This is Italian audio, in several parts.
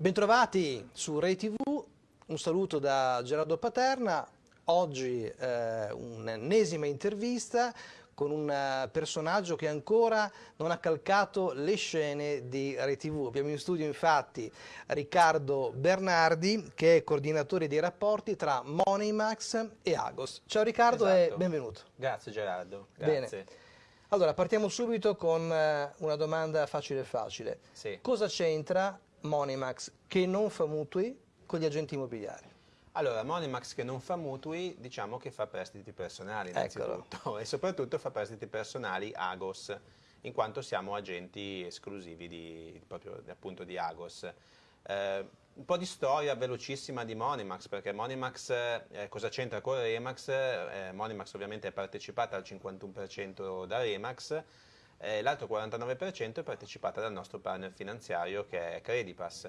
Bentrovati su Rai TV, un saluto da Gerardo Paterna, oggi eh, un'ennesima intervista con un eh, personaggio che ancora non ha calcato le scene di Rai TV. Abbiamo in studio infatti Riccardo Bernardi che è coordinatore dei rapporti tra Moneymax e Agos. Ciao Riccardo esatto. e benvenuto. Grazie Gerardo. Grazie. Bene. Allora partiamo subito con eh, una domanda facile facile. Sì. Cosa c'entra Moneymax che non fa mutui con gli agenti immobiliari? Allora, Moneymax che non fa mutui, diciamo che fa prestiti personali innanzitutto Eccolo. e soprattutto fa prestiti personali Agos, in quanto siamo agenti esclusivi di, proprio appunto di Agos. Eh, un po' di storia velocissima di Moneymax, perché Moneymax eh, cosa c'entra con Remax? Eh, Moneymax ovviamente è partecipata al 51% da Remax, eh, l'altro 49% è partecipata dal nostro partner finanziario che è Credipass.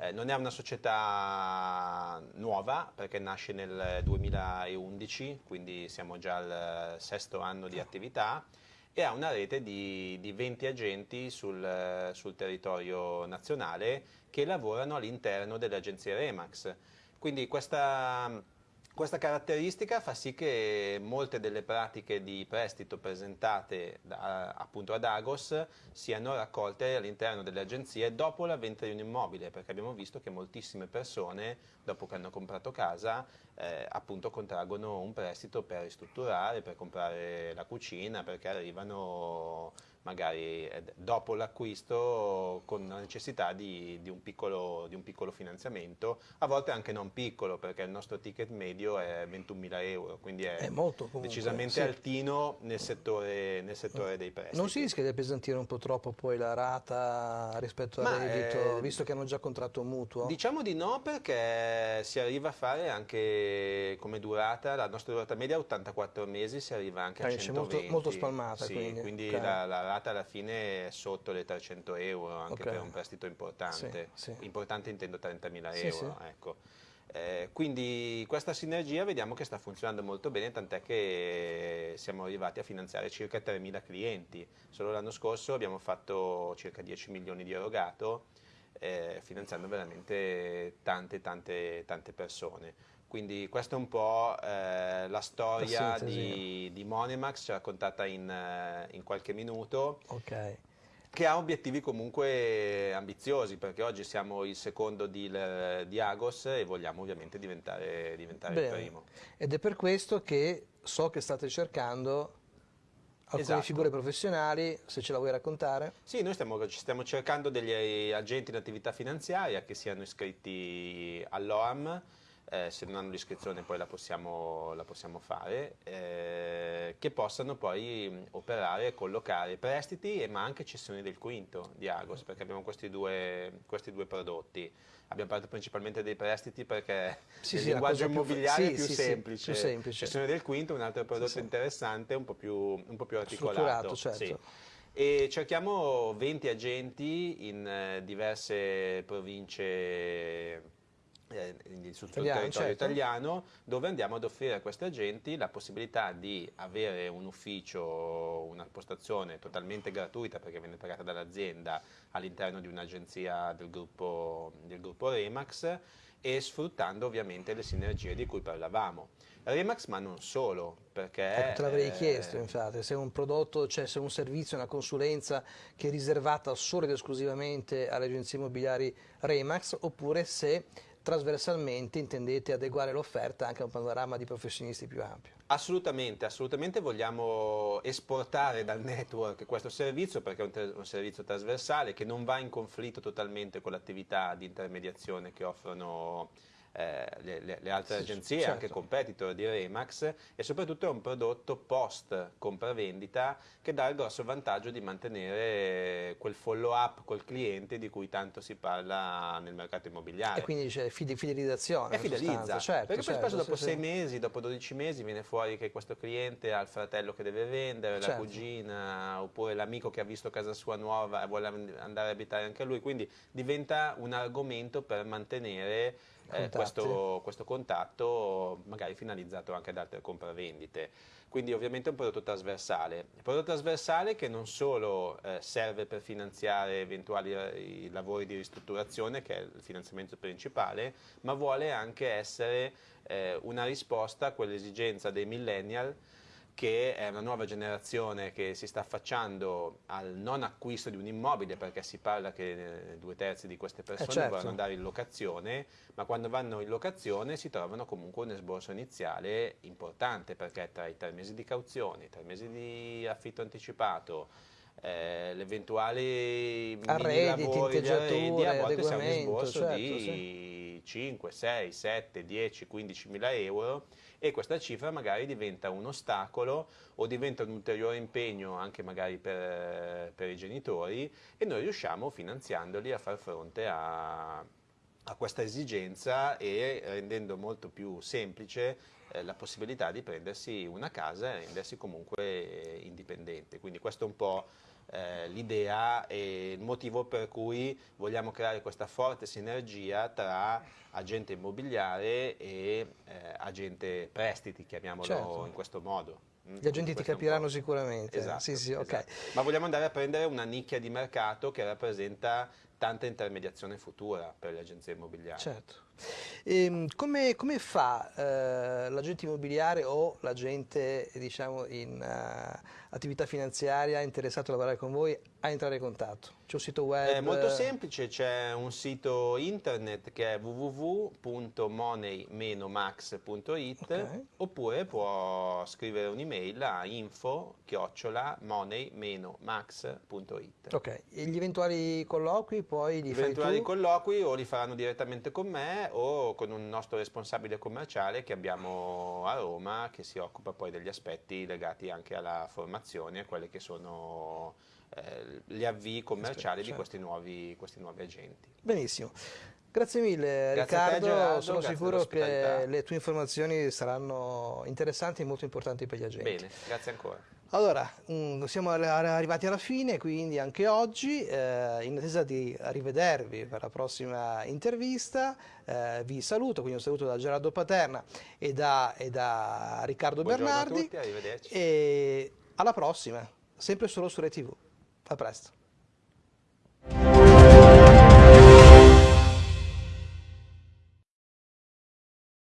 Eh, non è una società nuova perché nasce nel 2011, quindi siamo già al sesto anno di attività e ha una rete di, di 20 agenti sul, sul territorio nazionale che lavorano all'interno delle agenzie Remax. Quindi questa questa caratteristica fa sì che molte delle pratiche di prestito presentate da, appunto ad Agos siano raccolte all'interno delle agenzie dopo la vendita di un immobile, perché abbiamo visto che moltissime persone, dopo che hanno comprato casa, eh, appunto contraggono un prestito per ristrutturare, per comprare la cucina, perché arrivano magari eh, dopo l'acquisto con la necessità di, di, un piccolo, di, un piccolo, finanziamento, a volte anche non piccolo perché il nostro ticket medio è 21.000 euro, quindi è, è comunque, decisamente sì. altino nel settore, nel settore, dei prestiti. Non si rischia di appesantire un po' troppo poi la rata rispetto al reddito, eh, visto che hanno già contratto mutuo? Diciamo di no perché si arriva a fare anche come durata, la nostra durata media è 84 mesi, si arriva anche a 120. Molto, molto spalmata sì, quindi. quindi okay. la, la rata alla fine sotto le 300 euro anche okay. per un prestito importante, sì, sì. importante intendo 30.000 sì, euro. Ecco. Eh, quindi questa sinergia vediamo che sta funzionando molto bene, tant'è che siamo arrivati a finanziare circa 3.000 clienti. Solo l'anno scorso abbiamo fatto circa 10 milioni di erogato, eh, finanziando veramente tante, tante, tante persone. Quindi questa è un po' eh, la storia la di, di, Monemax, ci ha raccontata in, eh, in, qualche minuto. Okay. Che ha obiettivi comunque ambiziosi, perché oggi siamo il secondo deal di Agos e vogliamo ovviamente diventare, diventare il primo. Ed è per questo che so che state cercando alcune esatto. figure professionali, se ce la vuoi raccontare? Sì, noi stiamo, stiamo cercando degli agenti in attività finanziaria che siano iscritti all'OAM, eh, se non hanno l'iscrizione poi la possiamo, la possiamo fare, eh, che possano poi operare e collocare prestiti ma anche cessioni del quinto di Agos, perché abbiamo questi due, questi due prodotti. Abbiamo parlato principalmente dei prestiti perché sì, il sì, linguaggio immobiliare più, è più, sì, semplice. più semplice. Cessione del quinto è un altro prodotto interessante, un po' più, un po più articolato. Certo. E cerchiamo 20 agenti in eh, diverse province eh, sul italiano, territorio certo. italiano dove andiamo ad offrire a questi agenti la possibilità di avere un ufficio, una postazione totalmente gratuita perché viene pagata dall'azienda all'interno di un'agenzia del gruppo, del gruppo Remax e sfruttando ovviamente le sinergie di cui parlavamo. Remax ma non solo, perché... Ecco, te l'avrei eh, chiesto infatti, se un prodotto, cioè se un servizio, una consulenza che è riservata solo ed esclusivamente alle agenzie immobiliari Remax oppure se trasversalmente intendete adeguare l'offerta anche a un panorama di professionisti più ampio? Assolutamente, assolutamente vogliamo esportare dal network questo servizio perché è un, un servizio trasversale che non va in conflitto totalmente con l'attività di intermediazione che offrono eh, le, le, altre sì, agenzie, certo. anche competitor di Remax e soprattutto è un prodotto post compravendita che dà il grosso vantaggio di mantenere quel follow up col cliente di cui tanto si parla nel mercato immobiliare. E quindi c'è fidelizzazione. E fidelizza, certo, perché poi certo, spesso dopo sì, 6 sì. mesi, dopo 12 mesi viene fuori che questo cliente ha il fratello che deve vendere, certo. la cugina oppure l'amico che ha visto casa sua nuova e vuole andare a abitare anche lui, quindi diventa un argomento per mantenere eh, questo, questo, contatto magari finalizzato anche ad altre compravendite. Quindi ovviamente è un prodotto trasversale. Un prodotto trasversale che non solo eh, serve per finanziare eventuali eh, lavori di ristrutturazione, che è il finanziamento principale, ma vuole anche essere eh, una risposta a quell'esigenza dei millennial che è una nuova generazione che si sta affacciando al non acquisto di un immobile perché si parla che eh, due terzi di queste persone eh certo. vogliono andare in locazione, ma quando vanno in locazione si trovano comunque un esborso iniziale importante perché tra i tre mesi di cauzione, i tre mesi di affitto anticipato, eh, l'eventuale arredi, tinteggiature, a volte siamo un esborso certo, di sì. 5, 6, 7, 10, 15 mila euro e questa cifra magari diventa un ostacolo o diventa un ulteriore impegno anche magari per, per i genitori e noi riusciamo finanziandoli a far fronte a, a questa esigenza e rendendo molto più semplice eh, la possibilità di prendersi una casa e rendersi comunque indipendente. Quindi questo è un po' eh, l'idea e il motivo per cui vogliamo creare questa forte sinergia tra agente immobiliare e eh, agente prestiti, chiamiamolo certo. in questo modo. Mm, Gli agenti ti capiranno sicuramente. Esatto, sì, sì, okay. esatto. Ma vogliamo andare a prendere una nicchia di mercato che rappresenta tanta intermediazione futura per le agenzie immobiliari. Certo. E, ehm, come, come, fa eh, l'agente immobiliare o l'agente diciamo, in uh, attività finanziaria interessato a lavorare con voi a entrare in contatto? C'è un sito web? È molto semplice, c'è un sito internet che è www.money-max.it okay. oppure può scrivere un'email a info-money-max.it Ok, e gli eventuali colloqui poi li Gli eventuali colloqui o li faranno direttamente con me o con un nostro responsabile commerciale che abbiamo a Roma che si occupa poi degli aspetti legati anche alla formazione e quelle che sono eh, gli avvii commerciali certo. di questi nuovi, questi nuovi agenti. Benissimo. Grazie mille grazie Riccardo, te, Gerardo, sono sicuro che le tue informazioni saranno interessanti e molto importanti per gli agenti. Bene, grazie ancora. Allora, mm, siamo arrivati alla fine, quindi anche oggi, eh, in attesa di rivedervi per la prossima intervista, eh, vi saluto, quindi un saluto da Gerardo Paterna e da, e da Riccardo Buongiorno Bernardi. A tutti, arrivederci. E alla prossima, sempre solo su ReTV. A presto.